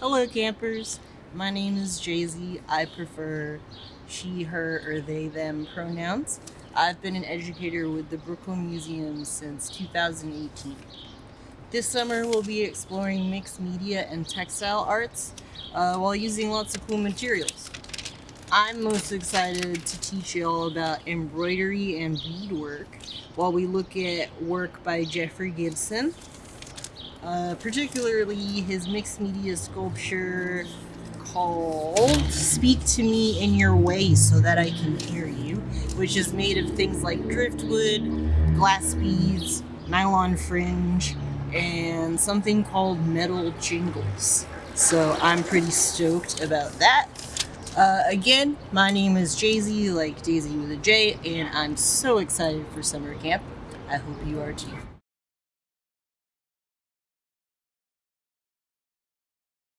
Hello, campers. My name is Jaisy. I prefer she, her, or they, them pronouns. I've been an educator with the Brooklyn Museum since 2018. This summer we'll be exploring mixed media and textile arts uh, while using lots of cool materials. I'm most excited to teach you all about embroidery and beadwork while we look at work by Jeffrey Gibson, uh, particularly his mixed media sculpture called Speak to Me in Your Way So That I Can Hear You, which is made of things like driftwood, glass beads, nylon fringe, and something called metal jingles. So I'm pretty stoked about that. Uh, again, my name is Jaisy, like Daisy with a J, and I'm so excited for summer camp. I hope you are too.